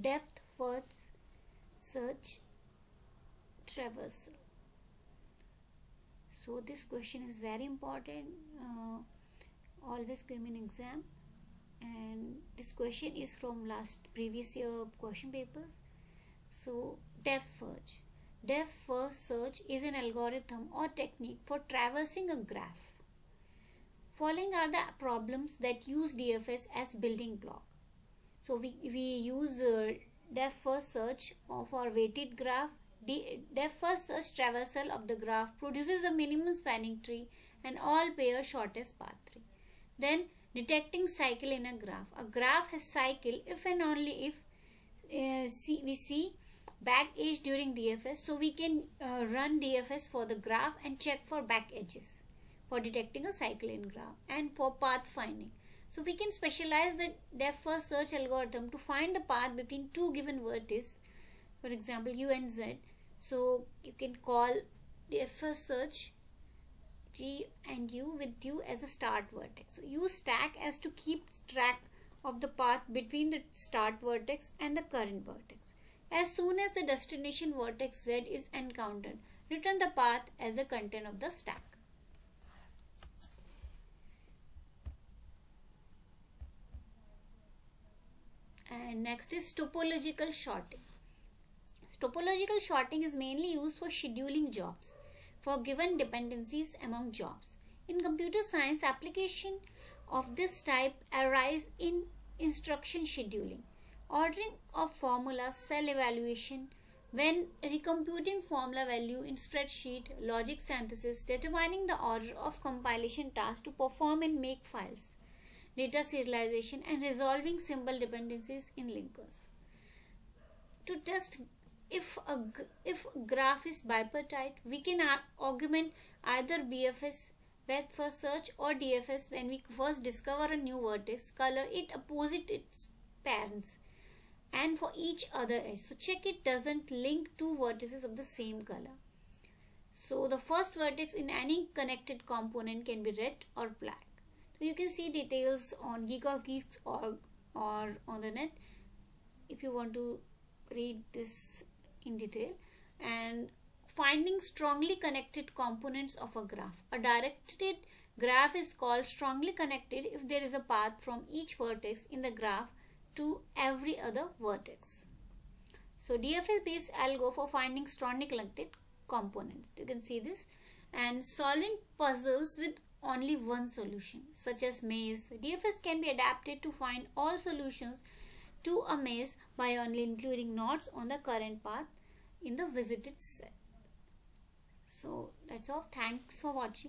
depth first search traversal. So this question is very important. Uh, always come in exam. And this question is from last previous year question papers. So depth search. Depth first search is an algorithm or technique for traversing a graph. Following are the problems that use dfs as building block so we, we use uh, depth first search of our weighted graph depth first search traversal of the graph produces a minimum spanning tree and all pair shortest path tree then detecting cycle in a graph. A graph has cycle if and only if uh, see, we see back edge during DFS. So we can uh, run DFS for the graph and check for back edges for detecting a cycle in graph and for path finding. So we can specialize the depth first search algorithm to find the path between two given vertices. For example, U and Z. So you can call depth first search G and U with U as a start vertex. So use stack as to keep track of the path between the start vertex and the current vertex. As soon as the destination vertex Z is encountered, return the path as the content of the stack. Next is topological sorting. Topological sorting is mainly used for scheduling jobs for given dependencies among jobs. In computer science, application of this type arise in instruction scheduling, ordering of formula, cell evaluation, when recomputing formula value in spreadsheet, logic synthesis, determining the order of compilation tasks to perform and make files, data serialization and resolving symbol dependencies in linkers. To test if a if graph is bipartite we can augment either bfs depth first search or dfs when we first discover a new vertex color it opposite its parents and for each other edge. So check it doesn't link two vertices of the same color. So the first vertex in any connected component can be red or black you can see details on geek of geeks or on the net if you want to read this in detail and finding strongly connected components of a graph. A directed graph is called strongly connected if there is a path from each vertex in the graph to every other vertex. So DFS based algo for finding strongly connected components. You can see this and solving puzzles with only one solution such as maze. DFS can be adapted to find all solutions to a maze by only including nodes on the current path in the visited set. So that's all. Thanks for watching.